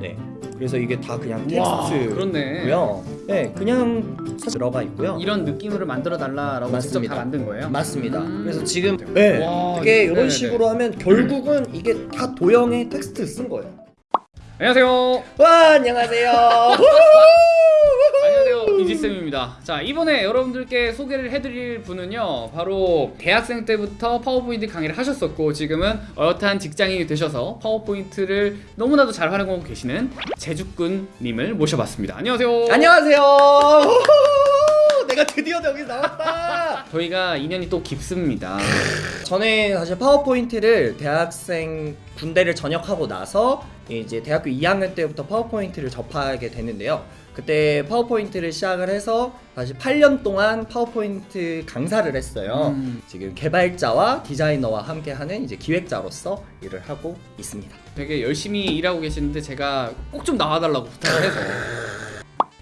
네. 그래서 이게 다 그냥 와, 텍스트고요. 네, 그냥 들어가 있고요. 이런 느낌으로 만들어 달라라고 직접. 다 만든 거예요? 맞습니다. 음. 그래서 지금 네, 와, 이게 네네네. 이런 식으로 하면 결국은 이게 다 도형의 텍스트 쓴 거예요. 안녕하세요. 와 안녕하세요. 이지쌤입니다 자 이번에 여러분들께 소개를 해드릴 분은요 바로 대학생 때부터 파워포인트 강의를 하셨었고 지금은 어엿한 직장인이 되셔서 파워포인트를 너무나도 잘 활용하고 계시는 제주꾼님을 모셔봤습니다 안녕하세요 안녕하세요. 내가 드디어 여기 나왔다. 저희가 인연이 또 깊습니다 저는 사실 파워포인트를 대학생 군대를 전역하고 나서 이제 대학교 2학년 때부터 파워포인트를 접하게 되는데요. 그때 파워포인트를 시작을 해서 다시 8년 동안 파워포인트 강사를 했어요. 음. 지금 개발자와 디자이너와 함께하는 이제 기획자로서 일을 하고 있습니다. 되게 열심히 일하고 계시는데 제가 꼭 좀 나와달라고 부탁을 해서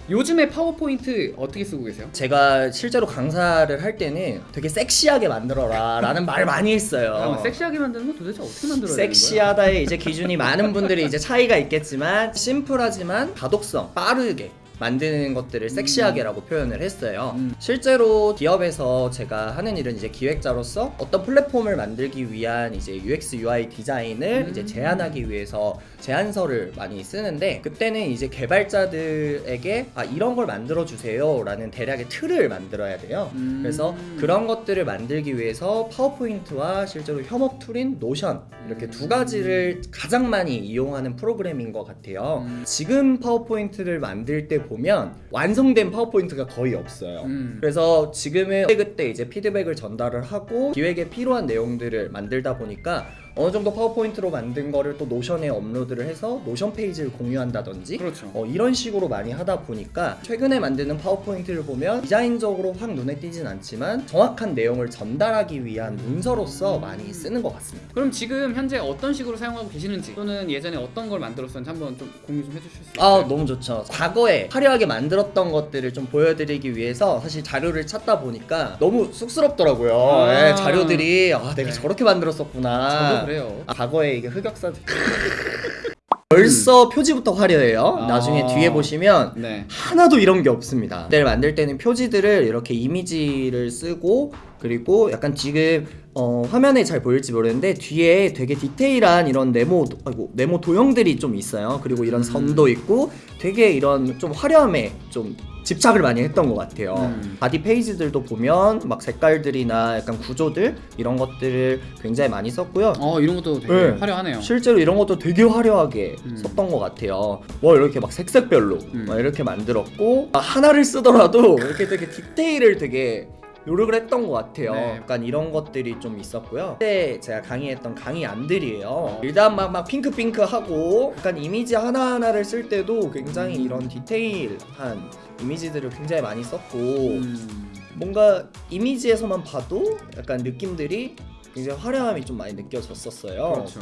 요즘에 파워포인트 어떻게 쓰고 계세요? 제가 실제로 강사를 할 때는 되게 섹시하게 만들어라 라는 말을 많이 했어요. 잠깐만, 섹시하게 만드는 건 도대체 어떻게 만들어야? 섹시하다의 이제 기준이 많은 분들이 이제 차이가 있겠지만 심플하지만 가독성 빠르게 만드는 것들을 섹시하게라고 표현을 했어요. 음. 실제로 기업에서 제가 하는 일은 이제 기획자로서 어떤 플랫폼을 만들기 위한 이제 UX UI 디자인을 음. 이제 제안하기 위해서 제안서를 많이 쓰는데 그때는 이제 개발자들에게 아 이런 걸 만들어 주세요 라는 대략의 틀을 만들어야 돼요. 음. 그래서 그런 것들을 만들기 위해서 파워포인트와 실제로 협업 툴인 노션 이렇게 음. 두 가지를 가장 많이 이용하는 프로그램인 것 같아요. 음. 지금 파워포인트를 만들 때 보면 완성된 파워포인트가 거의 없어요. 음. 그래서 지금은 그때 이제 피드백을 전달을 하고 기획에 필요한 내용들을 만들다 보니까 어느 정도 파워포인트로 만든 거를 또 노션에 업로드를 해서 노션 페이지를 공유한다든지 그렇죠. 어, 이런 식으로 많이 하다 보니까 최근에 만드는 파워포인트를 보면 디자인적으로 확 눈에 띄진 않지만 정확한 내용을 전달하기 위한 문서로서 많이 쓰는 것 같습니다. 그럼 지금 현재 어떤 식으로 사용하고 계시는지 또는 예전에 어떤 걸 만들었었는지 한번 좀 공유 좀 해주실 수 있어요? 아 너무 좋죠. 과거에 화려하게 만들었던 것들을 좀 보여드리기 위해서 사실 자료를 찾다 보니까 너무 쑥스럽더라고요. 아. 예, 자료들이 아 내가 네. 저렇게 만들었었구나. 그래요. 아, 과거에 이게 흑역사들. 벌써 표지부터 화려해요. 아. 나중에 뒤에 보시면 네. 하나도 이런 게 없습니다. 모델 만들 때는 표지들을 이렇게 이미지를 쓰고 그리고 약간 지금 어, 화면에 잘 보일지 모르는데 뒤에 되게 디테일한 이런 네모 아이고 네모 도형들이 좀 있어요. 그리고 이런 선도 있고 되게 이런 좀 화려함에 좀 집착을 많이 했던 것 같아요. 음. body page들도 보면 막 색깔들이나 약간 구조들 이런 것들을 굉장히 많이 썼고요. 어 이런 것도 되게 네. 화려하네요. 실제로 이런 것도 되게 화려하게 음. 썼던 것 같아요. 뭐 이렇게 막 색색별로 음. 막 이렇게 만들었고 아, 하나를 쓰더라도 이렇게 되게 디테일을 되게 노력을 했던 것 같아요. 네. 약간 이런 것들이 좀 있었고요. 그때 제가 강의했던 강의 안들이에요. 일단 막, 막 핑크핑크하고 약간 이미지 하나하나를 쓸 때도 굉장히 이런 디테일한 이미지들을 굉장히 많이 썼고 음. 뭔가 이미지에서만 봐도 약간 느낌들이 굉장히 화려함이 좀 많이 느껴졌었어요. 그렇죠.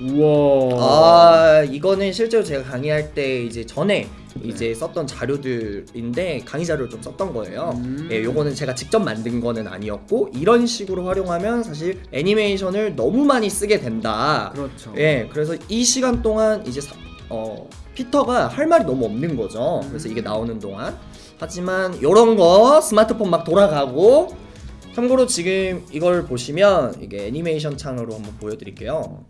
우와. 아 이거는 실제로 제가 강의할 때 이제 전에 이제 썼던 자료들인데 강의 자료를 좀 썼던 거예요. 음. 예, 요거는 제가 직접 만든 거는 아니었고 이런 식으로 활용하면 사실 애니메이션을 너무 많이 쓰게 된다. 그렇죠. 예, 그래서 이 시간 동안 이제 사- 어 피터가 할 말이 너무 없는 거죠. 그래서 이게 나오는 동안 하지만 요런 거 스마트폰 막 돌아가고 참고로 지금 이걸 보시면 이게 애니메이션 창으로 한번 보여드릴게요.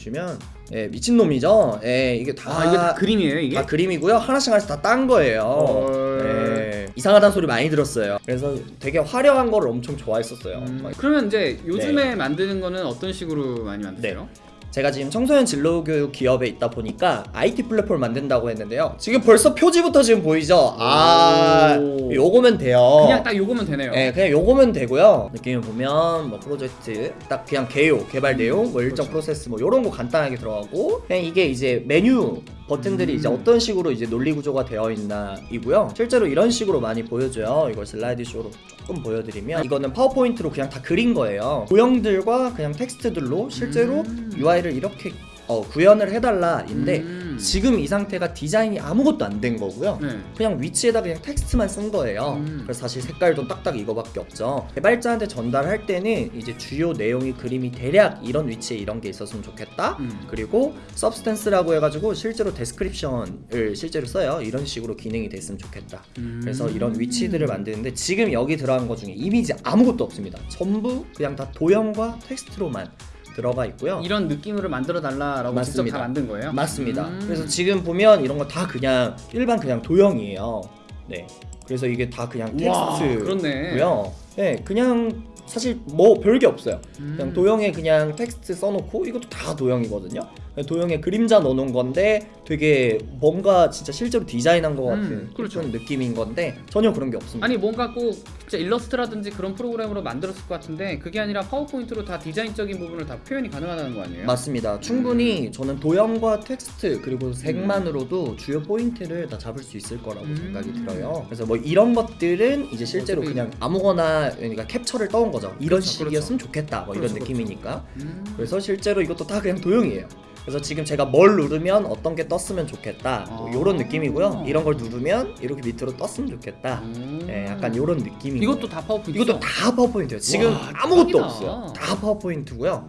보시면 예, 미친놈이죠. 예, 이게 다, 아 이게 다 그림이에요 이게? 다 그림이고요. 하나씩 하나씩 다 딴 거예요. 헐. 예, 이상하다는 소리 많이 들었어요. 그래서 되게 화려한 거를 엄청 좋아했었어요. 음, 막 그러면 이제 요즘에 네. 만드는 거는 어떤 식으로 많이 만드세요? 제가 지금 청소년 진로교육 기업에 있다 보니까 IT 플랫폼을 만든다고 했는데요. 지금 벌써 표지부터 지금 보이죠? 아, 오. 요거면 돼요. 그냥 딱 요거면 되네요. 네, 그냥 요거면 되고요. 느낌을 보면 뭐 프로젝트 딱 그냥 개요, 개발 내용, 뭐 일정 그렇죠. 프로세스 뭐 요런 거 간단하게 들어가고 그냥 이게 이제 메뉴 버튼들이 음. 이제 어떤 식으로 이제 논리 구조가 되어 있나 이고요. 실제로 이런 식으로 많이 보여줘요. 이걸 슬라이드 쇼로 조금 보여드리면 이거는 파워포인트로 그냥 다 그린 거예요. 도형들과 그냥 텍스트들로 실제로 음. UI를 이렇게 어, 구현을 해달라 인데 음. 지금 이 상태가 디자인이 아무것도 안 된 거고요. 네. 그냥 위치에다 그냥 텍스트만 쓴 거예요. 음. 그래서 사실 색깔도 딱딱 이거밖에 없죠. 개발자한테 전달할 때는 이제 주요 내용이 그림이 대략 이런 위치에 이런 게 있었으면 좋겠다. 음. 그리고 substance라고 해가지고 실제로 description을 실제로 써요. 이런 식으로 기능이 됐으면 좋겠다. 음. 그래서 이런 위치들을 만드는데 지금 여기 들어간 것 중에 이미지 아무것도 없습니다. 전부 그냥 다 도형과 텍스트로만 들어가 있고요. 이런 느낌으로 만들어 달라라고 직접 맞습니다. 다 만든 거예요? 맞습니다. 음. 그래서 지금 보면 이런 거 다 그냥 일반 그냥 도형이에요. 네. 그래서 이게 다 그냥 텍스트고요. 네, 그냥 사실 뭐 별게 없어요. 음. 그냥 도형에 그냥 텍스트 써놓고 이것도 다 도형이거든요. 도형에 그림자 넣어놓은 건데 되게 뭔가 진짜 실제로 디자인한 것 같은 음, 그렇죠. 그런 느낌인 건데 전혀 그런 게 없습니다. 아니 뭔가 꼭 진짜 일러스트라든지 그런 프로그램으로 만들었을 것 같은데 그게 아니라 파워포인트로 다 디자인적인 부분을 다 표현이 가능하다는 거 아니에요? 맞습니다. 충분히 저는 도형과 텍스트 그리고 색만으로도 주요 포인트를 다 잡을 수 있을 거라고 음. 생각이 들어요. 그래서 뭐 이런 것들은 이제 실제로 그냥 아무거나 그러니까 캡처를 떠온 거죠. 이런 그렇죠, 식이었으면 좋겠다. 뭐 이런 그렇죠, 그렇죠. 느낌이니까. 음. 그래서 실제로 이것도 다 그냥 도형이에요. 그래서 지금 제가 뭘 누르면 어떤 게 떴으면 좋겠다. 뭐 아. 이런 느낌이고요. 이런 걸 누르면 이렇게 밑으로 떴으면 좋겠다. 음. 네, 약간 이런 느낌이. 이것도 다 파워포인트 이것도 다 파워포인트예요. 지금 와, 아무것도 대박이다. 없어요. 다 파워포인트고요.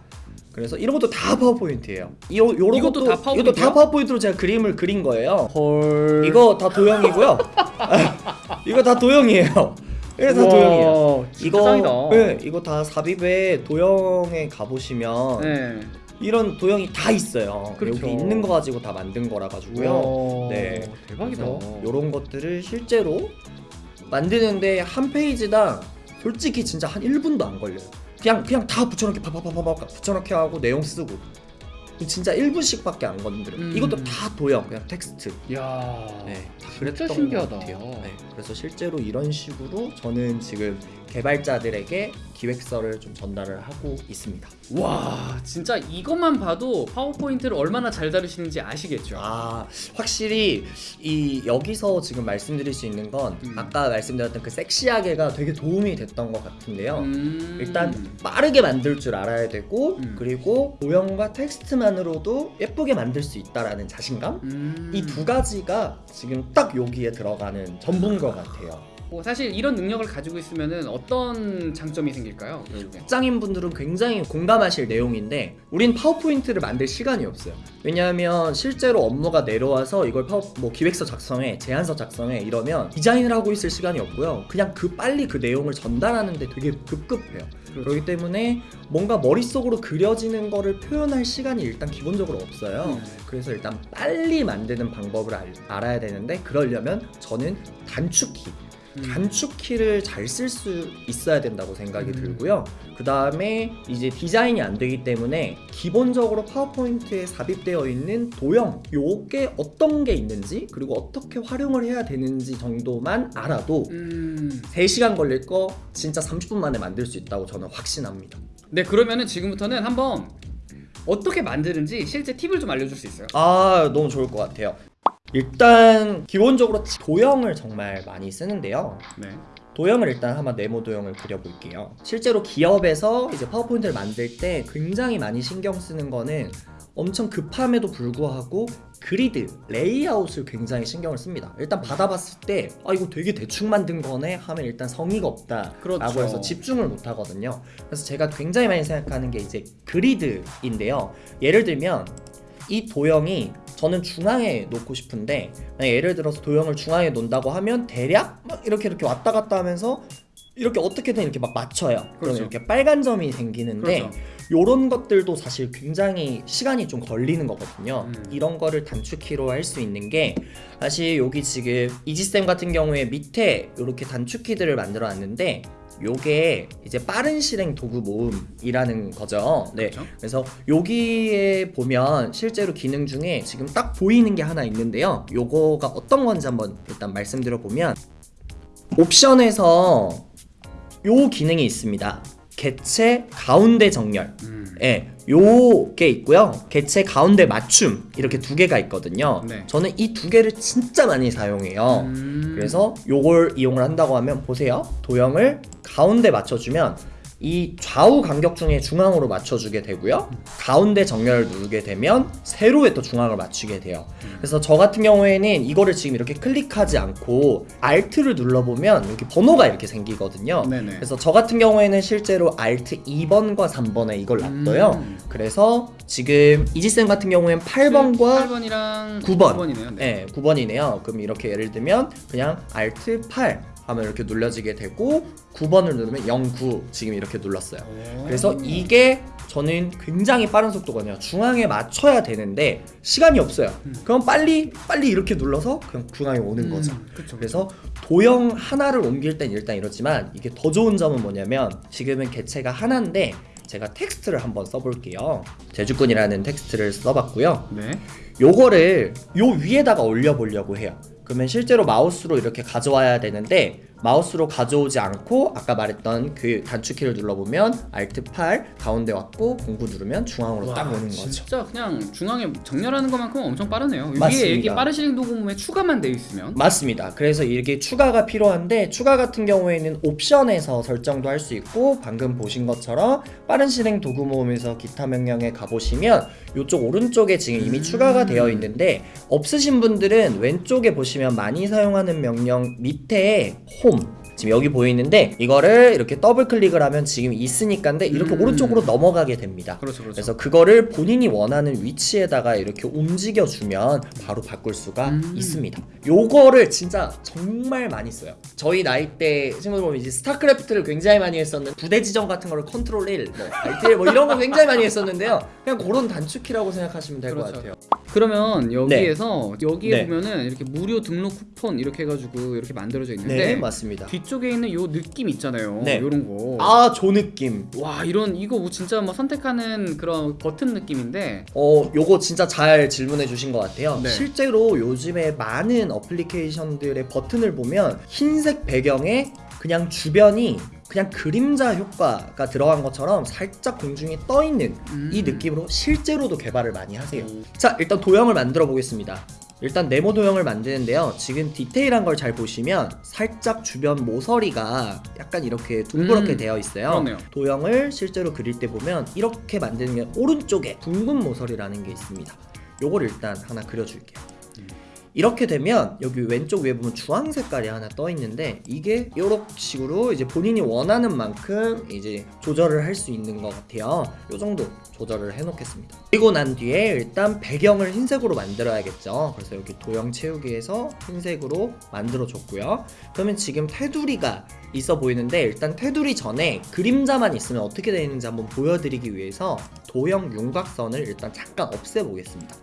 그래서 이런 것도 다 파워포인트예요. 이거 요런 이것도 것도 다 이것도 파워포인트야? 다 파워포인트로 제가 그림을 그린 거예요. 헐 이거 다 도형이고요. 이거 다 도형이에요. 이거 다 도형이에요. 이거 짱이다 네, 이거 다 삽입에 도형에 가보시면 네. 이런 도형이 다 있어요. 그렇죠. 여기 있는 거 가지고 다 만든 거라 가지고요. 네. 대박이다 이런 것들을 실제로 만드는데 한 페이지당 솔직히 진짜 한 1분도 안 걸려요. 그냥 그냥 다 붙여넣기 파파파파파 붙여넣기 하고 내용 쓰고 진짜 1분씩밖에 안 건드려요. 음. 이것도 다 도형 그냥 텍스트. 야 네, 다 그랬던 것 신기하다. 같아요. 네, 그래서 실제로 이런 식으로 저는 지금 개발자들에게 기획서를 좀 전달을 하고 있습니다. 와 진짜 이것만 봐도 파워포인트를 얼마나 잘 다루시는지 아시겠죠? 아 확실히 이 여기서 지금 말씀드릴 수 있는 건 음. 아까 말씀드렸던 그 섹시하게가 되게 도움이 됐던 것 같은데요. 음. 일단 빠르게 만들 줄 알아야 되고 음. 그리고 도형과 텍스트만으로도 예쁘게 만들 수 있다라는 자신감 음. 이 두 가지가 지금 딱 여기에 들어가는 전부인 것 같아요. 뭐 사실 이런 능력을 가지고 있으면은 어떤 장점이 생길까요? 결국엔? 직장인 분들은 굉장히 공감하실 내용인데 우린 파워포인트를 만들 시간이 없어요. 왜냐하면 실제로 업무가 내려와서 이걸 파워 뭐 기획서 작성해, 제안서 작성해 이러면 디자인을 하고 있을 시간이 없고요. 그냥 그 빨리 그 내용을 전달하는데 되게 급급해요. 그렇죠. 그렇기 때문에 뭔가 머릿속으로 그려지는 거를 표현할 시간이 일단 기본적으로 없어요. 음. 그래서 일단 빨리 만드는 방법을 알, 알아야 되는데 그러려면 저는 단축키 음. 단축키를 잘 쓸 수 있어야 된다고 생각이 음. 들고요. 그 다음에 이제 디자인이 안 되기 때문에 기본적으로 파워포인트에 삽입되어 있는 도형 요게 어떤 게 있는지 그리고 어떻게 활용을 해야 되는지 정도만 알아도 음. 3시간 걸릴 거 진짜 30분 만에 만들 수 있다고 저는 확신합니다. 네 그러면은 지금부터는 한번 어떻게 만드는지 실제 팁을 좀 알려줄 수 있어요? 아 너무 좋을 것 같아요. 일단 기본적으로 도형을 정말 많이 쓰는데요. 네. 도형을 일단 한번 네모 도형을 그려볼게요. 실제로 기업에서 이제 파워포인트를 만들 때 굉장히 많이 신경 쓰는 거는 엄청 급함에도 불구하고 그리드, 레이아웃을 굉장히 신경을 씁니다. 일단 받아봤을 때, 아, 이거 되게 대충 만든 거네? 하면 일단 성의가 없다. 그렇죠. 라고 해서 집중을 못 하거든요. 그래서 제가 굉장히 많이 생각하는 게 이제 그리드인데요. 예를 들면, 이 도형이 저는 중앙에 놓고 싶은데, 예를 들어서 도형을 중앙에 놓는다고 하면 대략 막 이렇게 이렇게 왔다 갔다 하면서 이렇게 어떻게든 이렇게 막 맞춰요. 그렇죠. 이렇게 빨간 점이 생기는데, 그렇죠. 요런 것들도 사실 굉장히 시간이 좀 걸리는 거거든요. 음. 이런 거를 단축키로 할 수 있는 게 사실 여기 지금 이지쌤 같은 경우에 밑에 이렇게 단축키들을 만들어 놨는데 요게 이제 빠른 실행 도구 모음이라는 거죠. 네. 그렇죠. 그래서 여기에 보면 실제로 기능 중에 지금 딱 보이는 게 하나 있는데요. 요거가 어떤 건지 한번 일단 말씀드려 보면 옵션에서 요 기능이 있습니다. 개체 가운데 정렬. 음. 예, 요게 있고요. 개체 가운데 맞춤 이렇게 두 개가 있거든요. 네. 저는 이 두 개를 진짜 많이 사용해요. 음. 그래서 요걸 이용을 한다고 하면 보세요. 도형을 가운데 맞춰주면 이 좌우 간격 중에 중앙으로 맞춰주게 되고요. 가운데 정렬을 누르게 되면 세로에 또 중앙을 맞추게 돼요. 그래서 저 같은 경우에는 이거를 지금 이렇게 클릭하지 않고 Alt를 눌러보면 여기 번호가 이렇게 생기거든요. 네네. 그래서 저 같은 경우에는 실제로 Alt 2번과 3번에 이걸 놔둬요. 음. 그래서 지금 이지쌤 같은 경우에는 8번과 8번이랑 9번. 9번이네요. 네, 9번이네요. 그럼 이렇게 예를 들면 그냥 Alt 8 하면 이렇게 눌러지게 되고 9번을 누르면 09 지금 이렇게 눌렀어요. 그래서 이게 저는 굉장히 빠른 속도거든요. 중앙에 맞춰야 되는데 시간이 없어요. 음. 그럼 빨리 빨리 이렇게 눌러서 그냥 중앙에 오는 거죠. 그렇죠. 그래서 도형 하나를 옮길 땐 일단 이렇지만 이게 더 좋은 점은 뭐냐면 지금은 개체가 하나인데 제가 텍스트를 한번 써볼게요. 제주꾼이라는 텍스트를 써봤고요. 네. 요거를 요 위에다가 올려보려고 해요. 그러면 실제로 마우스로 이렇게 가져와야 되는데 마우스로 가져오지 않고 아까 말했던 그 단축키를 눌러보면 Alt 8 가운데 왔고 공구 누르면 중앙으로 딱 오는 거죠. 진짜 그냥 중앙에 정렬하는 것만큼 엄청 빠르네요. 맞습니다. 위에 여기 빠르시링 도구에 추가만 돼 있으면 맞습니다. 그래서 이게 추가가 필요한데 추가 같은 경우에는 옵션에서 설정도 할 수 있고 방금 보신 것처럼 빠른 실행 도구 모음에서 기타 명령에 가보시면 이쪽 오른쪽에 지금 이미 음. 추가가 되어 있는데 없으신 분들은 왼쪽에 보시면 많이 사용하는 명령 밑에 홈 지금 여기 보이는데 이거를 이렇게 더블 클릭을 하면 지금 있으니까인데 이렇게 음. 오른쪽으로 넘어가게 됩니다. 그렇죠, 그렇죠. 그래서 그거를 본인이 원하는 위치에다가 이렇게 움직여 주면 바로 바꿀 수가 음. 있습니다. 요거를 진짜 정말 많이 써요. 저희 나이 때 친구들 보면 이제 스타크래프트를 굉장히 많이 했었는데 부대 지정 같은 거를 컨트롤 1, 뭐 1, 뭐 이런 거 굉장히 많이 했었는데요. 그냥 그런 단축키라고 생각하시면 될것 그렇죠. 같아요. 그러면 여기에서 여기에 네. 보면은 이렇게 무료 등록 쿠폰 이렇게 해가지고 이렇게 만들어져 있는데 네, 맞습니다. 뒤쪽에 있는 요 느낌 있잖아요. 네. 요런 거. 아, 조 느낌. 와 이런 이거 뭐 진짜 뭐 선택하는 그런 버튼 느낌인데 어, 요거 진짜 잘 질문해 주신 것 같아요. 네. 실제로 요즘에 많은 어플리케이션들의 버튼을 보면 흰색 배경에 그냥 주변이 그냥 그림자 효과가 들어간 것처럼 살짝 공중에 떠 있는 음. 이 느낌으로 실제로도 개발을 많이 하세요. 오. 자, 일단 도형을 만들어 보겠습니다. 일단 네모 도형을 만드는데요. 지금 디테일한 걸 잘 보시면 살짝 주변 모서리가 약간 이렇게 둥그렇게 음, 되어 있어요. 그렇네요. 도형을 실제로 그릴 때 보면 이렇게 만드는 게 오른쪽에 둥근 모서리라는 게 있습니다. 요걸 일단 하나 그려줄게요. 음. 이렇게 되면 여기 왼쪽 위에 보면 주황 색깔이 하나 떠 있는데 이게 이런 식으로 이제 본인이 원하는 만큼 이제 조절을 할 수 있는 것 같아요. 요 정도 조절을 해 놓겠습니다. 그리고 난 뒤에 일단 배경을 흰색으로 만들어야겠죠. 그래서 여기 도형 채우기에서 흰색으로 만들어 줬고요. 그러면 지금 테두리가 있어 보이는데 일단 테두리 전에 그림자만 있으면 어떻게 되어 있는지 한번 보여드리기 위해서 도형 윤곽선을 일단 잠깐 없애보겠습니다.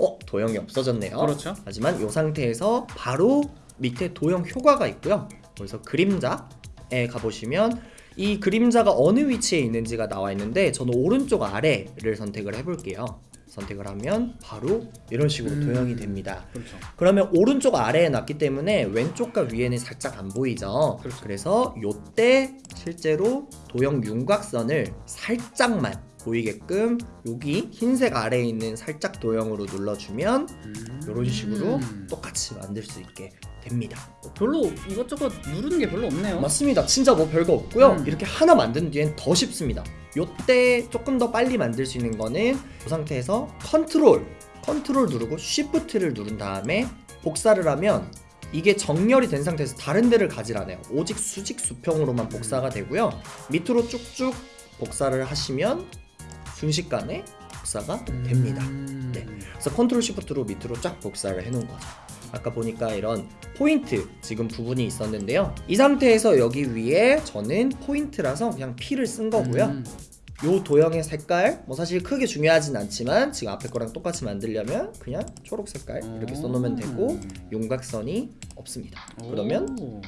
음. 어? 도형이 없어졌네요. 그렇죠. 하지만 이 상태에서 바로 밑에 도형 효과가 있고요. 그래서 그림자에 가보시면 이 그림자가 어느 위치에 있는지가 나와 있는데 저는 오른쪽 아래를 선택을 해볼게요. 선택을 하면 바로 이런 식으로 음. 도형이 됩니다. 그렇죠. 그러면 오른쪽 아래에 놨기 때문에 왼쪽과 위에는 살짝 안 보이죠. 그렇죠. 그래서 요때 실제로 도형 윤곽선을 살짝만 보이게끔 여기 흰색 아래에 있는 살짝 도형으로 눌러주면 음. 이런 식으로 음. 똑같이 만들 수 있게 됩니다. 별로 이것저것 누르는 게 별로 없네요. 맞습니다. 진짜 뭐 별거 없고요. 음. 이렇게 하나 만든 뒤엔 더 쉽습니다. 요때 조금 더 빨리 만들 수 있는 거는 이 상태에서 컨트롤, 컨트롤 누르고 쉬프트를 누른 다음에 복사를 하면 이게 정렬이 된 상태에서 다른 데를 가질 않아요. 오직 수직 수평으로만 복사가 되고요. 밑으로 쭉쭉 복사를 하시면 순식간에 복사가 됩니다. 음. 네. 그래서 컨트롤 시프트로 밑으로 쫙 복사를 해놓은 거죠. 아까 보니까 이런 포인트 지금 부분이 있었는데요. 이 상태에서 여기 위에 저는 포인트라서 그냥 P를 쓴 거고요. 음. 요 도형의 색깔 뭐 사실 크게 중요하진 않지만 지금 앞에 거랑 똑같이 만들려면 그냥 초록 색깔 이렇게 써놓으면 되고 윤곽선이 없습니다. 그러면 오.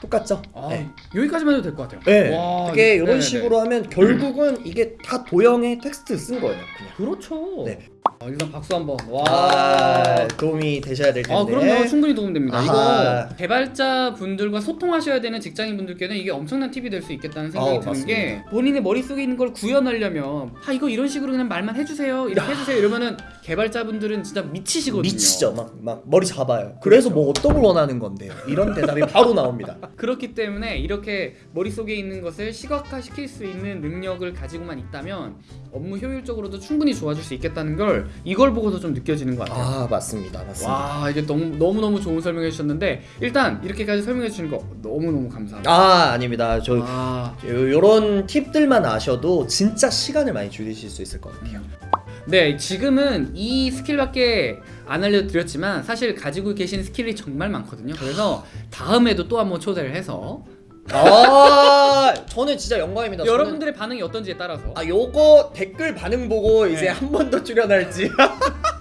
똑같죠? 아, 네. 여기까지만 해도 될 것 같아요. 네. 와, 되게 이거- 이런 네네네. 식으로 하면 결국은 이게 다 도형의 텍스트 쓴 거예요. 그냥. 그렇죠. 네. 아, 일단 박수 한번. 와. 아, 도움이 되셔야 될 텐데. 아 그럼요 충분히 도움됩니다 아하. 이거 개발자 분들과 소통하셔야 되는 직장인 분들께는 이게 엄청난 팁이 될 수 있겠다는 생각이 어, 드는 게 본인의 머릿속에 있는 걸 구현하려면 아 이거 이런 식으로 그냥 말만 해 주세요 이렇게 해 주세요 이러면은 개발자분들은 진짜 미치시거든요. 미치죠. 막, 막 머리 잡아요. 그래서 뭐 어떤 걸 원하는 건데요? 이런 대답이 바로 나옵니다. 그렇기 때문에 이렇게 머릿속에 있는 것을 시각화시킬 수 있는 능력을 가지고만 있다면 업무 효율적으로도 충분히 좋아질 수 있겠다는 걸 이걸 보고서 좀 느껴지는 것 같아요. 아 맞습니다. 맞습니다. 와 이게 너무 너무 너무 좋은 설명해 주셨는데 일단 이렇게까지 설명해 주시는 거 너무 너무 감사합니다. 아 아닙니다. 저 아, 요, 요런 팁들만 아셔도 진짜 시간을 많이 줄이실 수 있을 것 같아요. 네 지금은 이 스킬밖에 안 알려드렸지만 사실 가지고 계신 스킬이 정말 많거든요. 그래서 다음에도 또 한번 초대를 해서 아 저는 진짜 영광입니다. 저는- 여러분들의 반응이 어떤지에 따라서 아 요거 댓글 반응 보고 이제 네. 한번 더 출연할지.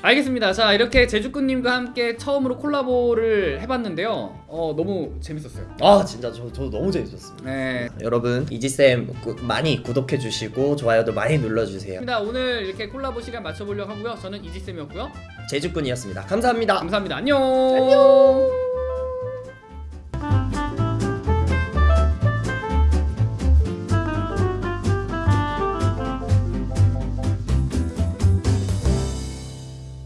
알겠습니다. 자 이렇게 제주꾼님과 함께 처음으로 콜라보를 해봤는데요. 어 너무 재밌었어요. 아 진짜 저, 저 너무 재밌었습니다. 네. 여러분 이지쌤 구- 많이 구독해 주시고 좋아요도 많이 눌러주세요. 입니다. 오늘 이렇게 콜라보 시간 맞춰보려고 하고요. 저는 이지쌤이었고요. 제주꾼이었습니다. 감사합니다. 감사합니다. 안녕. 안녕.